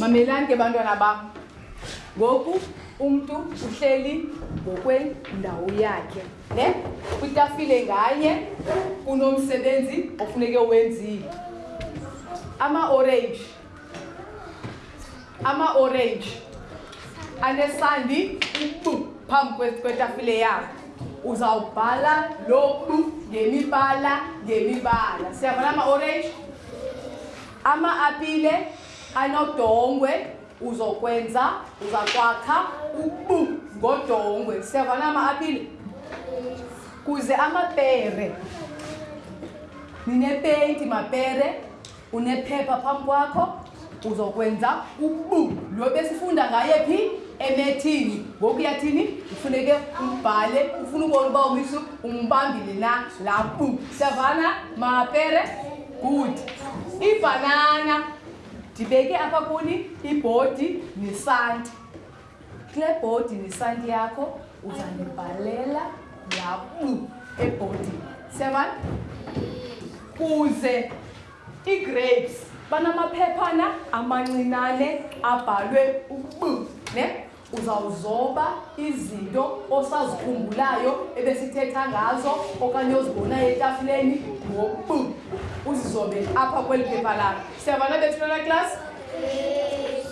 mamelani ke bantwana bam ngoku umntu uhleli ngokwendawo yakhe ne kwitafile nganye kunomsebenzi ofuneke wenzile amaorenji ama-orange anesandi ubu phambi kwetafile yabo uzawubhala lobu ngemibala ngemibala siyabona ama-orange ama-apile anodongwe uzokwenza uzakwakha ubu ngodongwe siyabona ama-apile kuze amapere ninepenti mapere Unephepha phambi kwakho uzokwenza ubu lo besifunda ngaye phi emethini ngoku uyathini ufuneke umbhale ufuna ubona uba umisu umbambile na la bu savana mapere good ibhanana ndibeke apha kuni ibhodi nesanti Kule bhodi nesanti yakho uzandibhalela yabu ebhodini. Siyabana? Kuze ii-grapes banamaphephana amancinane abhalwe ubu, ne? Uzawuzoba izinto osazikhumbulayo ebesithetha ngazo okanye ozibonayo etafuleni ngobu. Uzizobe apha kweli phepha lakho. Siyabana bethuna la class?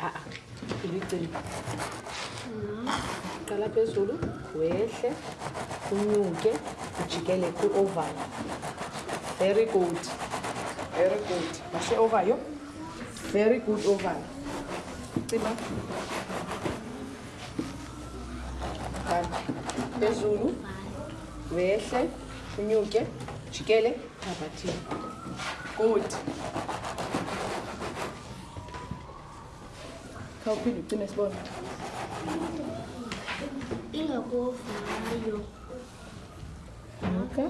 ah, ah. ibicimba uqala phezulu wehle unyuke ujikele kwi-ovayo very good very good mahle ovayo very good ovayo cima phezulu wehle unyuke ujikele thabathini good khawuphinde ucime sibona ingakovayo okay.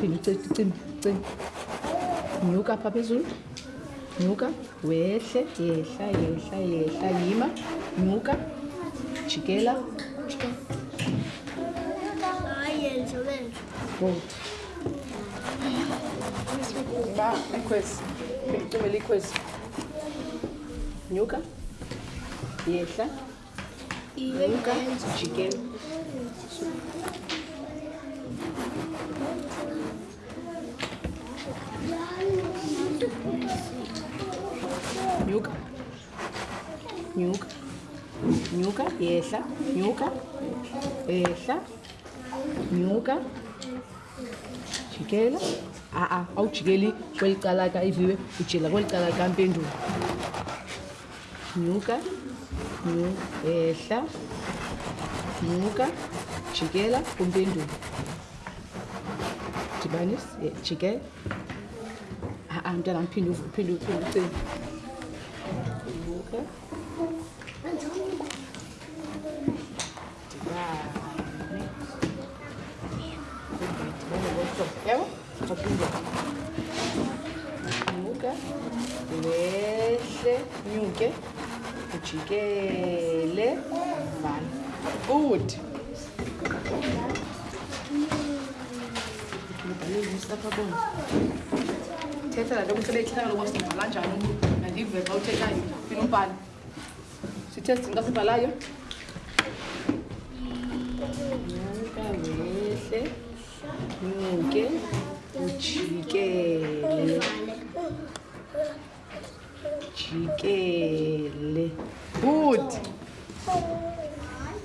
phinde ucime ucime nyuka pha phezulu nyuka wehle yehla yehla yehla yima nyuka jikela Ba, ikhwezi. Ngicumele ikhwezi. Nyuka. Yehla. Nyuka. Jikela. Nyuka. Nyuka. Nyuka, yehla. Nyuka. Yehla. nyuka jikela a-a awujikeli kweli cala ka iviwe ujela kweli cala ka mpendulo nyuka ehla nyuka jikela kumpendulo dibanisa eh, jikela a-a mntana mphinde uphinde uphinde ucinga nyuka Yabo? Aphinde. Nyuka. Wehle. Nyuke. Ujikele. Vala. Good. Thetha la nto umsebenzi ekhaya lokwasidala kanjani nandive xa uthethayo. Fina umbhale. sitest into asibhalayo ngamehlehle nyuke ujikele jikele good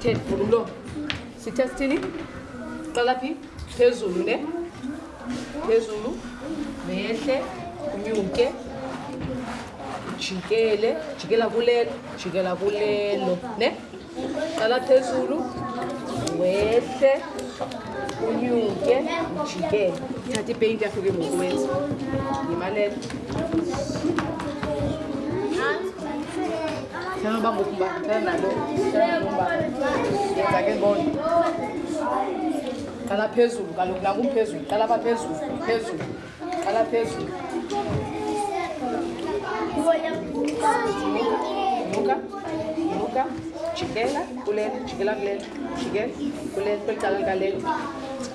Ted, vula umlomo. Sitha sithini? Qala phi? Phezulu ne? Phezulu. Mehle, unyuke. Jikele, jikela kulelo, jikela kulelo, ne? Qala phezulu. Wehle, unyuke, jikele. Thatha ipaint yakho ke ngoku wenza. Yimalela. Sino ba bokumba tala na bo bomba yenzake bona qala phezulu kaloku nakumphezulu qala pha phezulu phezulu qala phezulu nuka nuka jikela kulele jikela kulele jikela kulele kweli cala likalele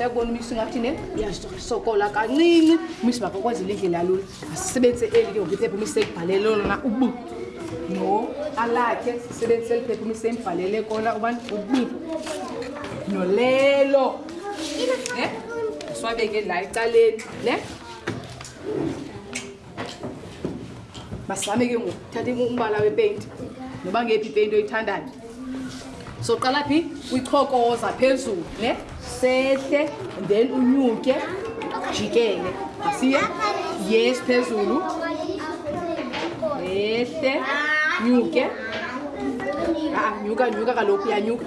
yabona umisi ungathi ne uyasokola kancinci umisi bakakwenzela indlela yalula asisebenzise eli ke ngokuphepha umisi ekubhalele lona ubu no alakhe sisebenzise eliphepha umisi embhalele kona ubani ubu nolelo ne siwabeke la ecaleni ne masizame ke ngoku thatha umbala wepeyinti noba ngephi ipeyinti oyithandayo soqala phi kwichokoza phezulu ne sehle then unyuke jikele asiye yes phezulu ehle nyuke ah, nyuka nyuka kaloku yanyuka